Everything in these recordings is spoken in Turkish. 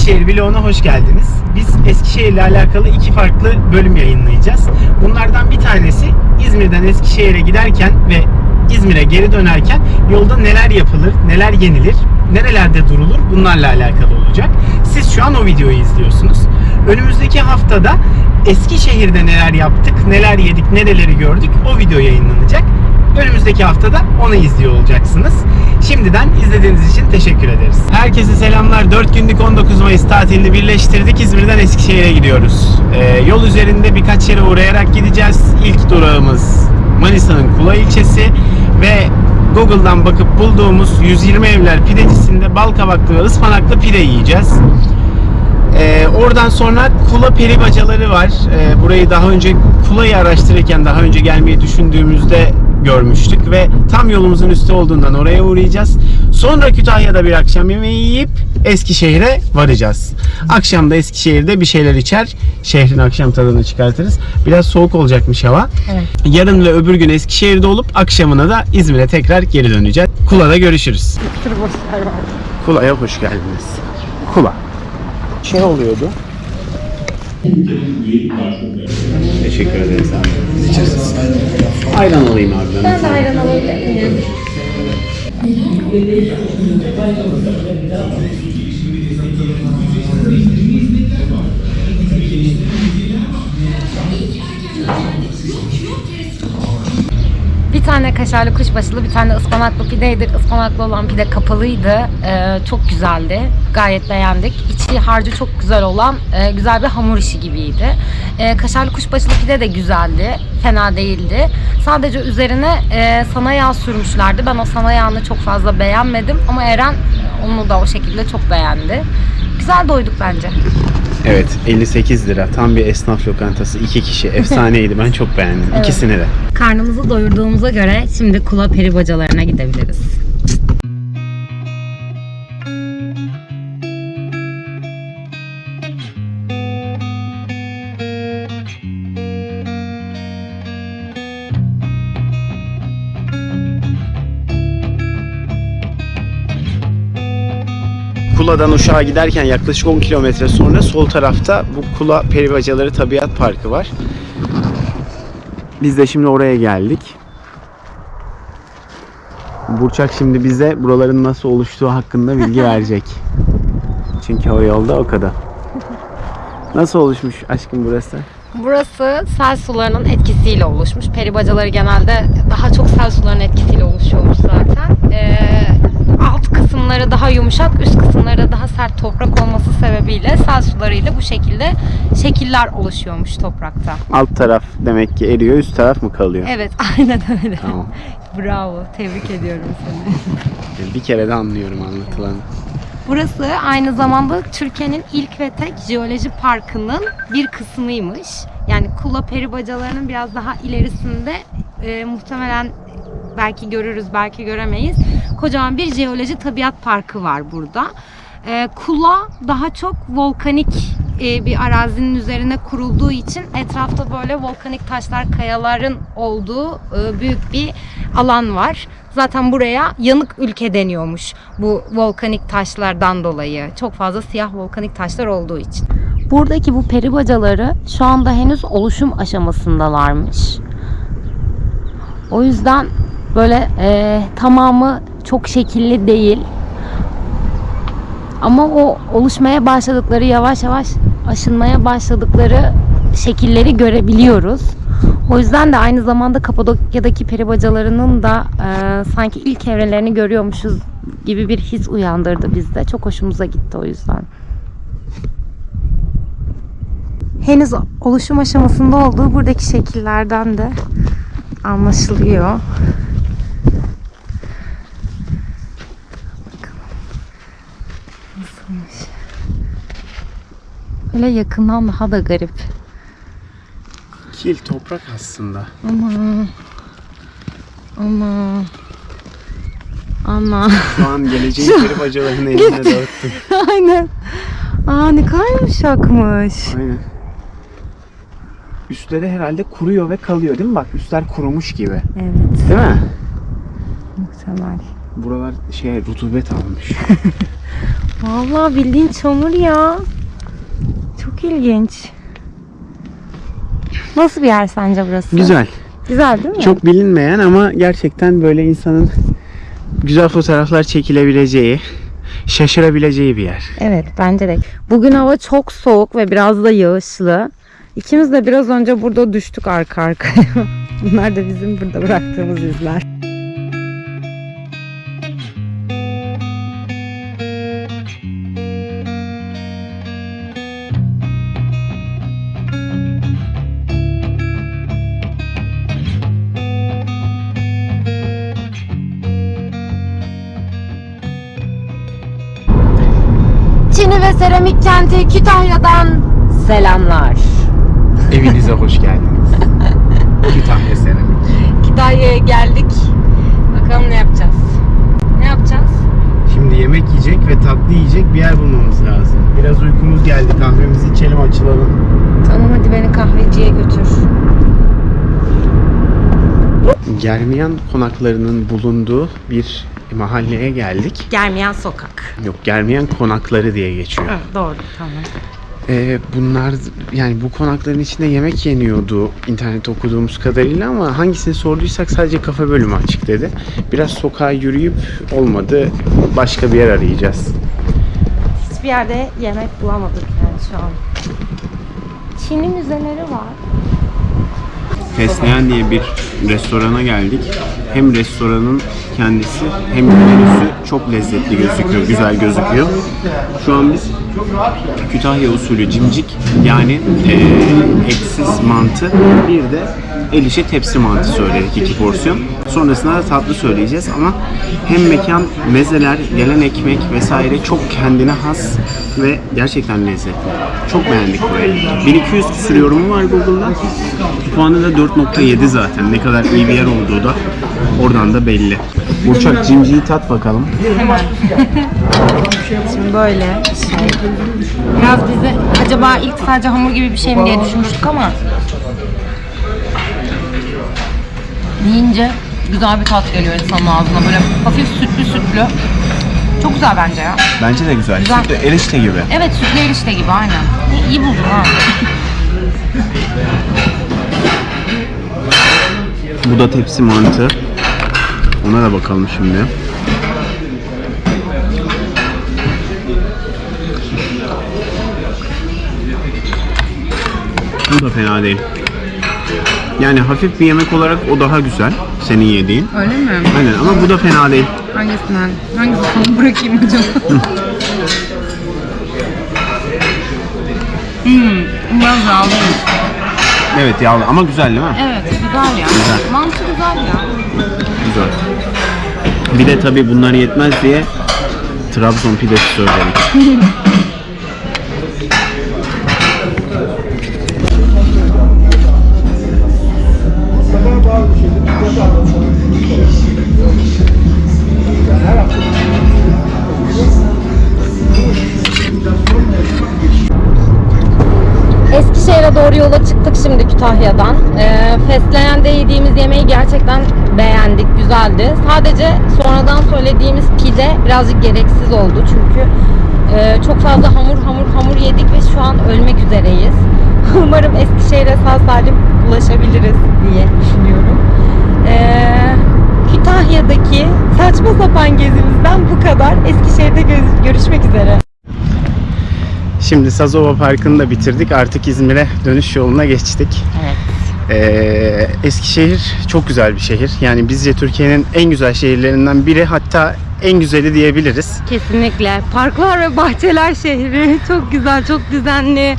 Eskişehir vloguna hoş geldiniz. Biz Eskişehir ile alakalı iki farklı bölüm yayınlayacağız. Bunlardan bir tanesi İzmir'den Eskişehir'e giderken ve İzmir'e geri dönerken yolda neler yapılır, neler yenilir, nerelerde durulur bunlarla alakalı olacak. Siz şu an o videoyu izliyorsunuz. Önümüzdeki haftada Eskişehir'de neler yaptık, neler yedik, nereleri gördük o video yayınlanacak. Önümüzdeki haftada onu izliyor olacaksınız. Şimdiden izlediğiniz için teşekkür ederiz. Herkese selamlar. 4 günlük 19 Mayıs tatilini birleştirdik. İzmir'den Eskişehir'e gidiyoruz. Ee, yol üzerinde birkaç yere uğrayarak gideceğiz. İlk durağımız Manisa'nın Kula ilçesi ve Google'dan bakıp bulduğumuz 120 evler pidecisinde bal kabaklı ve ıspanaklı pide yiyeceğiz. Ee, oradan sonra Kula peri bacaları var. Ee, burayı daha önce Kula'yı araştırırken daha önce gelmeyi düşündüğümüzde görmüştük ve tam yolumuzun üstü olduğundan oraya uğrayacağız. Sonra Kütahya'da bir akşam yemeği yiyip Eskişehir'e varacağız. Akşam da Eskişehir'de bir şeyler içer, şehrin akşam tadını çıkartırız. Biraz soğuk olacakmış hava. Evet. Yarın ve öbür gün Eskişehir'de olup akşamına da İzmir'e tekrar geri döneceğiz. Kula'da görüşürüz. Kula'ya hoş geldiniz. Kula. Şey oluyordu. Teşekkür ederiz abi. İçeriz. Ayran alayım abi. Ben de ayran alabilir miyim? Bir tane kaşarlı kuşbaşılı, bir tane ıspanaklı pideydi. Ispanaklı olan pide kapalıydı. Ee, çok güzeldi. Gayet beğendik. İçi harcı çok güzel olan e, güzel bir hamur işi gibiydi. Ee, kaşarlı kuşbaşılı pide de güzeldi. Fena değildi. Sadece üzerine e, sana yağ sürmüşlerdi. Ben o sana yağını çok fazla beğenmedim. Ama Eren onu da o şekilde çok beğendi. Güzel doyduk bence. Evet 58 lira. Tam bir esnaf lokantası. iki kişi. Efsaneydi. Ben çok beğendim. Evet. İkisini de. Karnımızı doyurduğumuza göre şimdi kula peri bacalarına gidebiliriz. Kula'dan Uşak'a giderken yaklaşık 10 kilometre sonra sol tarafta bu Kula Peribacaları Tabiat Parkı var. Biz de şimdi oraya geldik. Burçak şimdi bize buraların nasıl oluştuğu hakkında bilgi verecek. Çünkü o yolda o kadar. Nasıl oluşmuş aşkım burası? Burası sel sularının etkisiyle oluşmuş. Peri bacaları genelde daha çok sel sularının etkisiyle oluşuyormuş zaten. Ee, kısımları daha yumuşak, üst kısımları da daha sert toprak olması sebebiyle sel sularıyla bu şekilde şekiller oluşuyormuş toprakta. Alt taraf demek ki eriyor, üst taraf mı kalıyor? Evet, aynen öyle. Tamam. Bravo, tebrik ediyorum seni. Bir kere de anlıyorum anlatılanı. Burası aynı zamanda Türkiye'nin ilk ve tek jeoloji parkının bir kısmıymış. Yani Kula peri bacalarının biraz daha ilerisinde e, muhtemelen belki görürüz belki göremeyiz. Kocaman bir jeoloji tabiat parkı var burada. E, Kula daha çok volkanik e, bir arazinin üzerine kurulduğu için etrafta böyle volkanik taşlar, kayaların olduğu e, büyük bir alan var. Zaten buraya yanık ülke deniyormuş bu volkanik taşlardan dolayı. Çok fazla siyah volkanik taşlar olduğu için. Buradaki bu peri bacaları şu anda henüz oluşum aşamasındalarmış. O yüzden böyle e, tamamı çok şekilli değil. Ama o oluşmaya başladıkları yavaş yavaş aşınmaya başladıkları şekilleri görebiliyoruz. O yüzden de aynı zamanda Kapadokya'daki peri bacalarının da e, sanki ilk evrelerini görüyormuşuz gibi bir his uyandırdı bizde. Çok hoşumuza gitti o yüzden. Henüz oluşum aşamasında olduğu buradaki şekillerden de anlaşılıyor. Bakalım. Nasılmış? Böyle yakından daha da garip. Kil toprak aslında. Ama ama ama Şu an geleceğin peri bacalarını eline dağıttım. aynen. Aa ne kadar yumuşakmış. Aynen. Üstleri herhalde kuruyor ve kalıyor değil mi? Bak üstler kurumuş gibi. Evet Değil mi? muhtemel. Buralar şey rutubet almış. Vallahi bildiğin çamur ya. Çok ilginç. Nasıl bir yer sence burası? Güzel. Güzel değil mi? Çok bilinmeyen ama gerçekten böyle insanın güzel fotoğraflar çekilebileceği, şaşırabileceği bir yer. Evet bence de. Bugün hava çok soğuk ve biraz da yağışlı. İkimiz de biraz önce burada düştük arka arkaya. Bunlar da bizim burada bıraktığımız izler. Çini ve seramik kenti Kütahya'dan selamlar. Evinize hoş geldiniz. Kütahya Seramik. Kütahya'ya geldik. Bakalım ne yapacağız? Ne yapacağız? Şimdi yemek yiyecek ve tatlı yiyecek bir yer bulmamız lazım. Biraz uykumuz geldi. Kahvemizi içelim, açılalım. Tamam hadi beni kahveciye götür. Germiyan konaklarının bulunduğu bir mahalleye geldik. Gelmeyen sokak. Yok, Germiyan konakları diye geçiyor. Evet, doğru tamam. Ee, bunlar yani bu konakların içinde yemek yeniyordu internette okuduğumuz kadarıyla ama hangisini sorduysak sadece kafe bölümü açık dedi. Biraz sokağa yürüyüp olmadı başka bir yer arayacağız. Hiçbir yerde yemek bulamadık yani şu an. Çin'in müzeleri var. Fesleğen diye bir restorana geldik. Hem restoranın kendisi hem menüsü çok lezzetli gözüküyor, güzel gözüküyor. Şu an biz Kütahya usulü cimcik yani eee etsiz mantı bir de el işi tepsi mantı söyledik iki porsiyon. Sonrasında da tatlı söyleyeceğiz ama hem mekan, mezeler, gelen ekmek vesaire çok kendine has ve gerçekten lezzetli. Çok beğendik burayı. 1200 küsur yorumu var Google'da. Puanı da 4.7 zaten. Ne kadar iyi bir yer olduğu da oradan da belli. Burçak cimciyi tat bakalım. Şimdi böyle. Biraz bize acaba ilk sadece hamur gibi bir şey mi diye düşünmüştük ama yiyince güzel bir tat geliyor insanın ağzına. Böyle hafif sütlü sütlü. Çok güzel bence ya. Bence de güzel. Güzel. Sütlü erişte gibi. Evet sütlü erişte gibi aynen. İyi, iyi buldun ha. Bu da tepsi mantı. Ona da bakalım şimdi. Bu da fena değil. Yani hafif bir yemek olarak o daha güzel. Senin yediğin. Öyle mi? Aynen ama bu da fena değil. Hangisinden? Hangisini bırakayım acaba? hmm, biraz yağlıyım. Evet yağlı ama güzel değil mi? Evet, güzel ya. Güzel. Mantı güzel ya. Güzel. Bir de tabii bunlar yetmez diye Trabzon pidesi söyledik. Doğru yola çıktık şimdi Kütahya'dan. Ee, Fesleğen'de yediğimiz yemeği gerçekten beğendik, güzeldi. Sadece sonradan söylediğimiz pide birazcık gereksiz oldu çünkü e, çok fazla hamur hamur hamur yedik ve şu an ölmek üzereyiz. Umarım Eskişehir'e sağ salim ulaşabiliriz diye düşünüyorum. Ee, Kütahya'daki saçma sapan gezimizden bu kadar. Eskişehir'de gö- görüşmek üzere. Şimdi Sazova Parkı'nı da bitirdik. Artık İzmir'e dönüş yoluna geçtik. Evet. Ee, Eskişehir çok güzel bir şehir. Yani bizce Türkiye'nin en güzel şehirlerinden biri hatta en güzeli diyebiliriz. Kesinlikle. Parklar ve bahçeler şehri. Çok güzel, çok düzenli.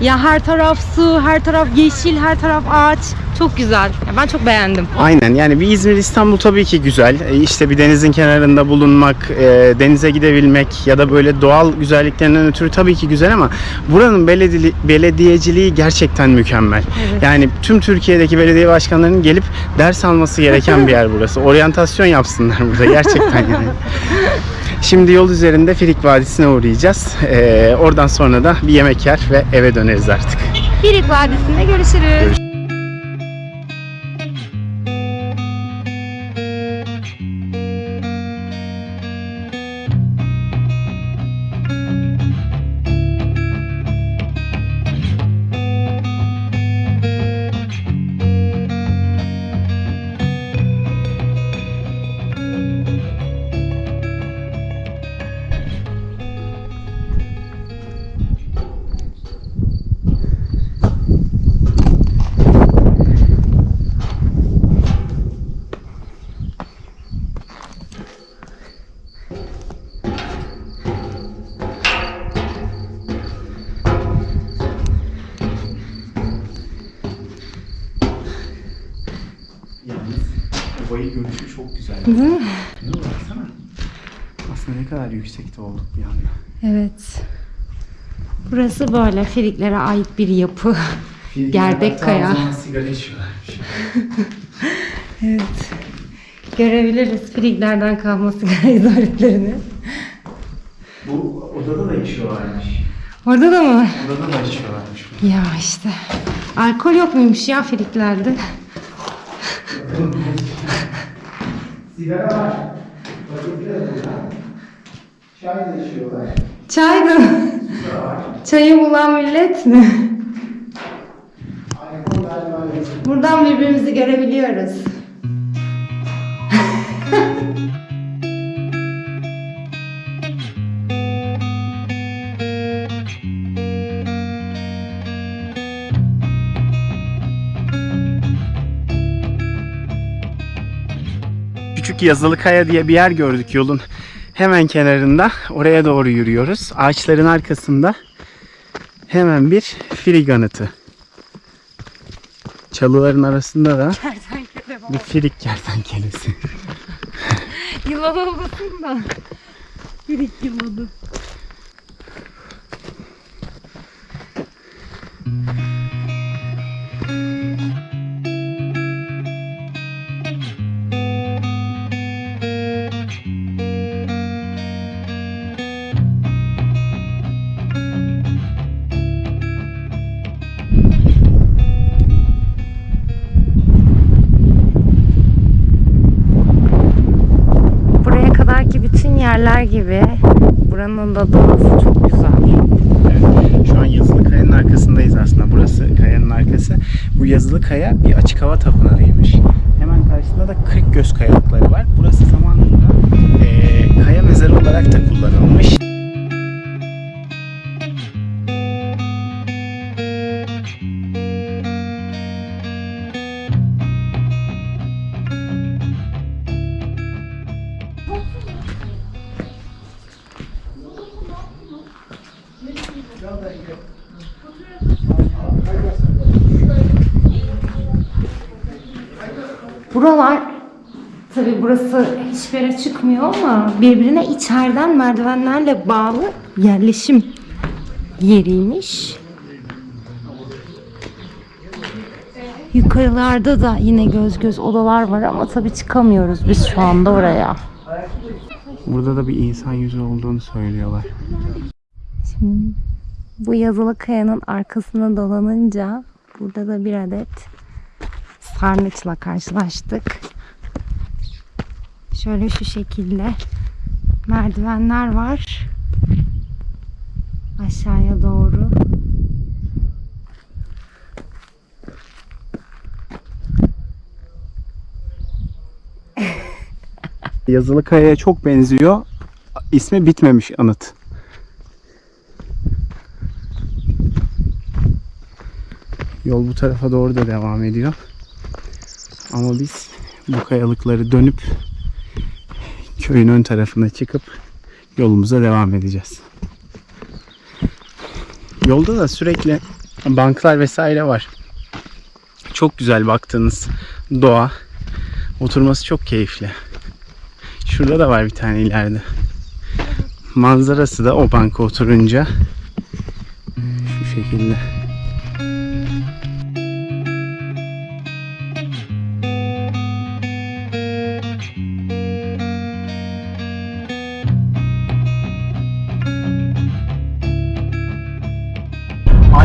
Ya her taraf su, her taraf yeşil, her taraf ağaç. Çok güzel. Ya ben çok beğendim. Aynen yani bir İzmir İstanbul tabii ki güzel. Ee, İşte bir denizin kenarında bulunmak, e, denize gidebilmek ya da böyle doğal güzelliklerinden ötürü tabii ki güzel ama buranın belediyeli- belediyeciliği gerçekten mükemmel. Yani tüm Türkiye'deki belediye başkanlarının gelip ders alması gereken bir yer burası. Oryantasyon yapsınlar burada gerçekten yani. Şimdi yol üzerinde Firik Vadisi'ne uğrayacağız. Ee, oradan sonra da bir yemek yer ve eve döneriz artık. Birik Vadisi'nde görüşürüz. Görüş- kadar yüksekte olduk bir anda. Evet. Burası böyle Filiklere ait bir yapı. Gerdek kaya. sigara içiyorlarmış. Evet. Görebiliriz Filiklerden kalma sigara izaretlerini. Bu odada da içiyorlarmış. Orada da mı? Odada da içiyorlarmış. Ya işte. Alkol yok muymuş ya Filiklerde? Sigara var. Paketler burada. Çay da içiyorlar. Çay da? Çayı bulan millet mi? Buradan birbirimizi görebiliyoruz. Küçük Yazılıkaya diye bir yer gördük yolun hemen kenarında. Oraya doğru yürüyoruz. Ağaçların arkasında hemen bir filig anıtı. Çalıların arasında da bir filig kertenkelesi. Yılan olmasın da. Filik yılanı. Buranın da doğası çok güzel. Şu an Yazılı Kaya'nın arkasındayız aslında. Burası kayanın arkası. Bu Yazılı Kaya bir açık hava tapınağıymış. Hemen karşısında da Kırk Göz kayalıkları var. Burası zamanında eee, kaya mezarı olarak da kullanılmış. Buralar tabi burası hiçbir yere çıkmıyor ama birbirine içeriden merdivenlerle bağlı yerleşim yeriymiş. Yukarılarda da yine göz göz odalar var ama tabi çıkamıyoruz biz şu anda oraya. Burada da bir insan yüzü olduğunu söylüyorlar. Şimdi bu yazılı kayanın arkasına dolanınca burada da bir adet sarnıçla karşılaştık. Şöyle şu şekilde merdivenler var. Aşağıya doğru. Yazılı Kaya'ya çok benziyor. İsmi bitmemiş anıt. Yol bu tarafa doğru da devam ediyor. Ama biz bu kayalıkları dönüp köyün ön tarafına çıkıp yolumuza devam edeceğiz. Yolda da sürekli banklar vesaire var. Çok güzel baktığınız doğa. Oturması çok keyifli. Şurada da var bir tane ileride. Manzarası da o banka oturunca şu şekilde.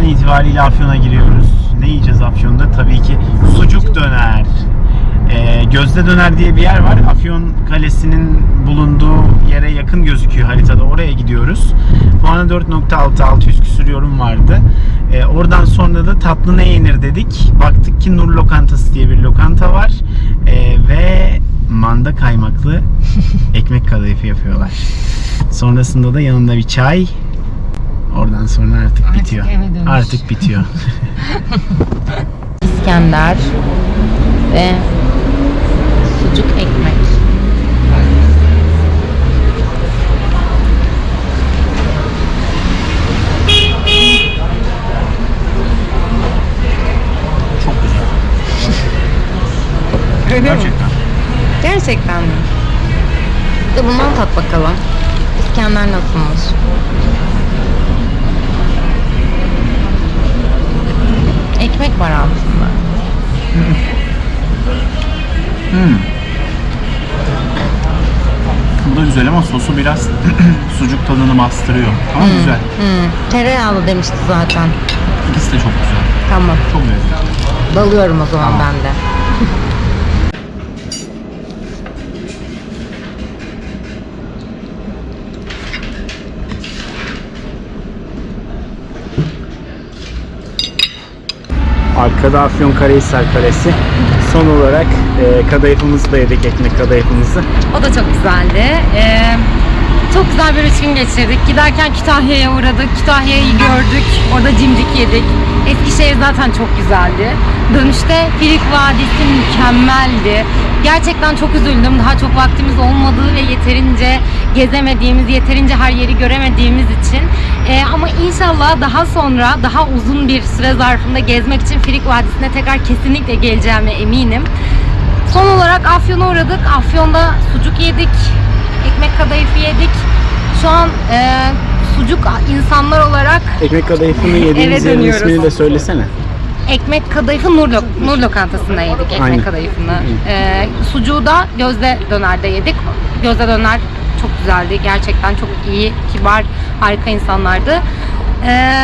An itibariyle Afyon'a giriyoruz. Ne yiyeceğiz Afyon'da? Tabii ki sucuk döner. Ee, Gözde Döner diye bir yer var. Afyon Kalesi'nin bulunduğu yere yakın gözüküyor haritada. Oraya gidiyoruz. Puanı 4.6 600 küsür yorum vardı. Ee, oradan sonra da tatlı ne yenir dedik. Baktık ki Nur Lokantası diye bir lokanta var. Ee, ve manda kaymaklı ekmek kadayıfı yapıyorlar. Sonrasında da yanında bir çay. Oradan sonra artık, Artık bitiyor. Artık bitiyor. İskender ve sucuk ekmek. Çok güzel. Gerçekten. Gerçekten Gerçekten mi? De bundan tat bakalım. İskender nasılmış? Ekmek var altında. Hmm. Bu da güzel ama sosu biraz sucuk tadını bastırıyor. Ama güzel. Hmm. Tereyağlı demişti zaten. İkisi de çok güzel. Tamam. Çok lezzetli. Dalıyorum o zaman Tamam. ben de. Arkada Afyonkarahisar Kalesi. Son olarak e, kadayıfımızı da yedik, ekmek kadayıfımızı. O da çok güzeldi. Ee, çok güzel bir üç gün geçirdik. Giderken Kütahya'ya uğradık. Kütahya'yı gördük. Orada cimcik yedik. Eskişehir zaten çok güzeldi. Dönüşte Filik Vadisi mükemmeldi. Gerçekten çok üzüldüm. Daha çok vaktimiz olmadığı ve yeterince gezemediğimiz, yeterince her yeri göremediğimiz için. Ee, ama inşallah daha sonra, daha uzun bir süre zarfında gezmek için Filik Vadisi'ne tekrar kesinlikle geleceğime eminim. Son olarak Afyon'a uğradık. Afyon'da sucuk yedik. Ekmek kadayıfı yedik. Şu an e, sucuk insanlar olarak Ekmek kadayıfını yediğimiz yerin dönüyoruz. ismini de söylesene. ekmek kadayıfı Nur, Lok- Nur Lokantası'nda yedik ekmek Aynen. kadayıfını. E, sucuğu da Gözde Döner'de yedik. Gözde Döner çok güzeldi. Gerçekten çok iyi, kibar, harika insanlardı. E,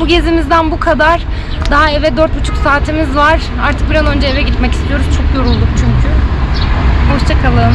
bu gezimizden bu kadar. Daha eve dört buçuk saatimiz var. Artık bir an önce eve gitmek istiyoruz. Çok yorulduk çünkü. Hoşçakalın.